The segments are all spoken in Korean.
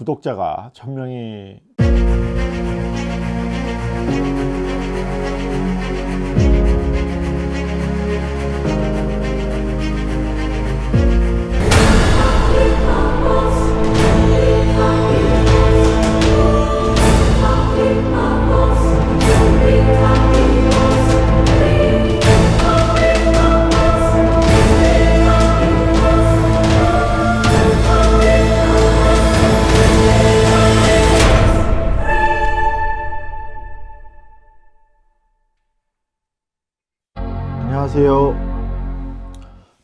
구독자가 1000명이 안녕하세요.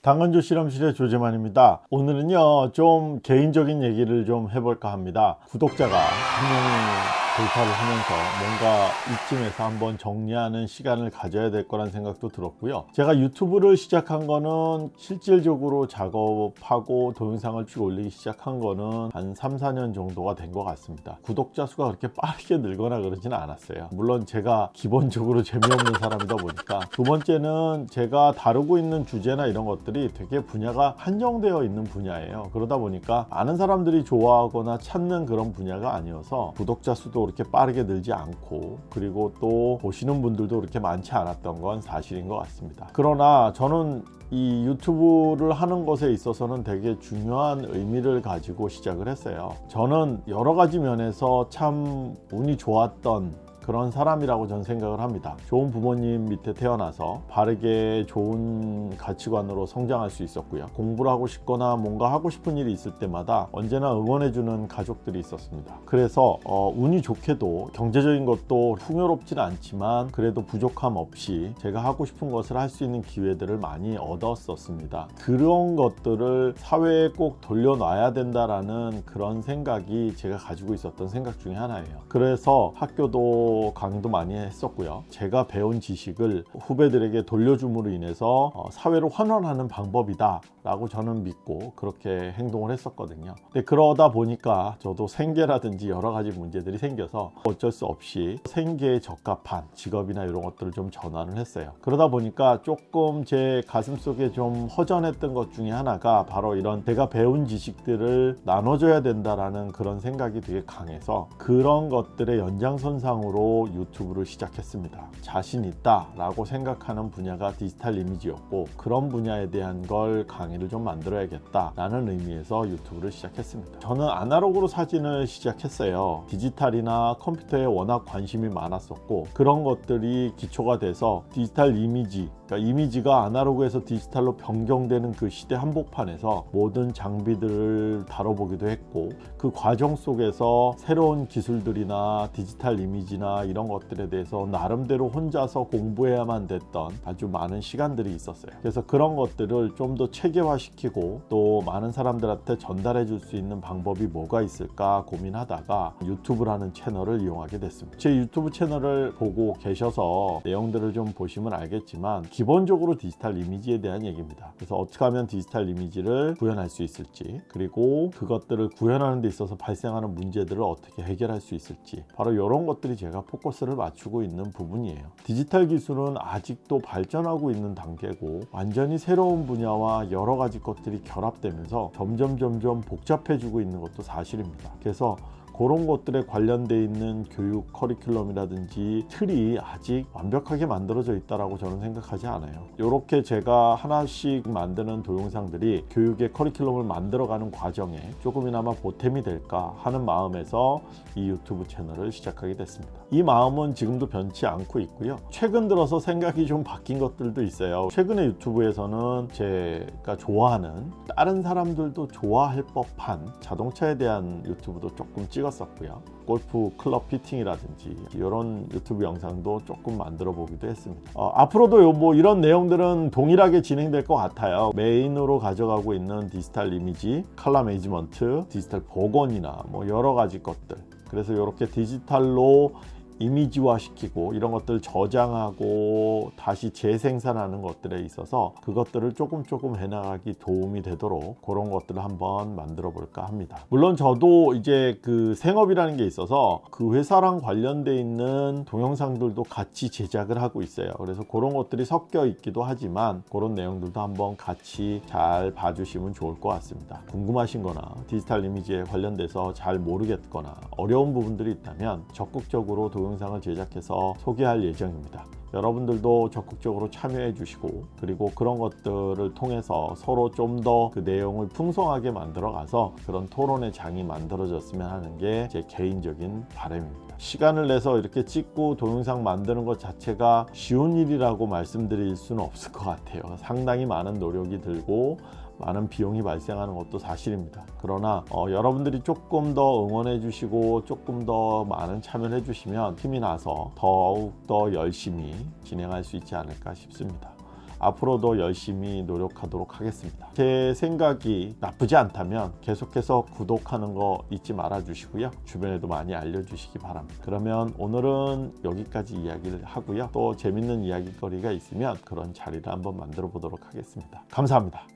당근조 실험실의 조재만입니다. 오늘은요 좀 개인적인 얘기를 좀 해볼까 합니다. 구독자가 한 명이 돌파를 하면서 뭔가 이쯤에서 한번 정리하는 시간을 가져야 될 거란 생각도 들었고요. 제가 유튜브를 시작한 거는 실질적으로 작업하고 동영상을 쭉 올리기 시작한 거는 한 3, 4년 정도가 된 것 같습니다. 구독자 수가 그렇게 빠르게 늘거나 그러지는 않았어요. 물론 제가 기본적으로 재미없는 사람이다 보니까 두 번째는 제가 다루고 있는 주제나 이런 것들이 되게 분야가 한정되어 있는 분야예요. 그러다 보니까 아는 사람들이 좋아하거나 찾는 그런 분야가 아니어서 구독자 수도 그렇게 빠르게 늘지 않고 그리고 또 보시는 분들도 그렇게 많지 않았던 건 사실인 것 같습니다. 그러나 저는 이 유튜브를 하는 것에 있어서는 되게 중요한 의미를 가지고 시작을 했어요. 저는 여러 가지 면에서 참 운이 좋았던 그런 사람이라고 저는 생각을 합니다. 좋은 부모님 밑에 태어나서 바르게 좋은 가치관으로 성장할 수 있었고요. 공부를 하고 싶거나 뭔가 하고 싶은 일이 있을 때마다 언제나 응원해주는 가족들이 있었습니다. 그래서 어, 운이 좋게도 경제적인 것도 풍요롭지는 않지만 그래도 부족함 없이 제가 하고 싶은 것을 할 수 있는 기회들을 많이 얻었었습니다. 그런 것들을 사회에 꼭 돌려놔야 된다라는 그런 생각이 제가 가지고 있었던 생각 중에 하나예요. 그래서 학교도 강의도 많이 했었고요. 제가 배운 지식을 후배들에게 돌려줌으로 인해서 어, 사회로 환원하는 방법이다 라고 저는 믿고 그렇게 행동을 했었거든요. 근데 그러다 보니까 저도 생계라든지 여러 가지 문제들이 생겨서 어쩔 수 없이 생계에 적합한 직업이나 이런 것들을 좀 전환을 했어요. 그러다 보니까 조금 제 가슴속에 좀 허전했던 것 중에 하나가 바로 이런 제가 배운 지식들을 나눠줘야 된다라는 그런 생각이 되게 강해서 그런 것들의 연장선상으로 유튜브를 시작했습니다. 자신 있다 라고 생각하는 분야가 디지털 이미지였고 그런 분야에 대한 걸 강의를 좀 만들어야겠다 라는 의미에서 유튜브를 시작했습니다. 저는 아날로그로 사진을 시작했어요. 디지털이나 컴퓨터에 워낙 관심이 많았었고 그런 것들이 기초가 돼서 디지털 이미지 그러니까 이미지가 아날로그에서 디지털로 변경되는 그 시대 한복판에서 모든 장비들을 다뤄보기도 했고 그 과정 속에서 새로운 기술들이나 디지털 이미지나 이런 것들에 대해서 나름대로 혼자서 공부해야만 됐던 아주 많은 시간들이 있었어요. 그래서 그런 것들을 좀 더 체계화시키고 또 많은 사람들한테 전달해 줄 수 있는 방법이 뭐가 있을까 고민하다가 유튜브라는 채널을 이용하게 됐습니다. 제 유튜브 채널을 보고 계셔서 내용들을 좀 보시면 알겠지만 기본적으로 디지털 이미지에 대한 얘기입니다. 그래서 어떻게 하면 디지털 이미지를 구현할 수 있을지 그리고 그것들을 구현하는 데 있어서 발생하는 문제들을 어떻게 해결할 수 있을지 바로 이런 것들이 제가 포커스를 맞추고 있는 부분이에요. 디지털 기술은 아직도 발전하고 있는 단계고 완전히 새로운 분야와 여러 가지 것들이 결합되면서 점점 점점 복잡해지고 있는 것도 사실입니다. 그래서 그런 것들에 관련돼 있는 교육 커리큘럼이라든지 틀이 아직 완벽하게 만들어져 있다고 저는 생각하지 않아요. 이렇게 제가 하나씩 만드는 동영상들이 교육의 커리큘럼을 만들어가는 과정에 조금이나마 보탬이 될까 하는 마음에서 이 유튜브 채널을 시작하게 됐습니다. 이 마음은 지금도 변치 않고 있고요. 최근 들어서 생각이 좀 바뀐 것들도 있어요. 최근에 유튜브에서는 제가 좋아하는 다른 사람들도 좋아할 법한 자동차에 대한 유튜브도 조금 찍어 찍었었고요. 골프 클럽 fitting이라든지 이런 유튜브 영상도 조금 만들어 보기도 했습니다. 어, 앞으로도 뭐 이런 내용들은 동일하게 진행될 것 같아요. 메인으로 가져가고 있는 디지털 이미지 color management 디지털 복원이나 뭐 여러 가지 것들. 그래서 이렇게 디지털로 이미지화 시키고 이런 것들 저장하고 다시 재생산하는 것들에 있어서 그것들을 조금 조금 해나가기 도움이 되도록 그런 것들을 한번 만들어 볼까 합니다. 물론 저도 이제 그 생업이라는 게 있어서 그 회사랑 관련돼 있는 동영상들도 같이 제작을 하고 있어요. 그래서 그런 것들이 섞여 있기도 하지만 그런 내용들도 한번 같이 잘 봐주시면 좋을 것 같습니다. 궁금하신 거나 디지털 이미지에 관련돼서 잘 모르겠거나 어려운 부분들이 있다면 적극적으로 동영상을 제작해서 소개할 예정입니다. 여러분들도 적극적으로 참여해 주시고 그리고 그런 것들을 통해서 서로 좀 더 그 내용을 풍성하게 만들어 가서 그런 토론의 장이 만들어졌으면 하는 게 제 개인적인 바람입니다. 시간을 내서 이렇게 찍고 동영상 만드는 것 자체가 쉬운 일이라고 말씀드릴 수는 없을 것 같아요. 상당히 많은 노력이 들고 많은 비용이 발생하는 것도 사실입니다. 그러나 어, 여러분들이 조금 더 응원해 주시고 조금 더 많은 참여를 해 주시면 힘이 나서 더욱 더 열심히 진행할 수 있지 않을까 싶습니다. 앞으로도 열심히 노력하도록 하겠습니다. 제 생각이 나쁘지 않다면 계속해서 구독하는 거 잊지 말아 주시고요. 주변에도 많이 알려주시기 바랍니다. 그러면 오늘은 여기까지 이야기를 하고요. 또 재밌는 이야기거리가 있으면 그런 자리를 한번 만들어 보도록 하겠습니다. 감사합니다.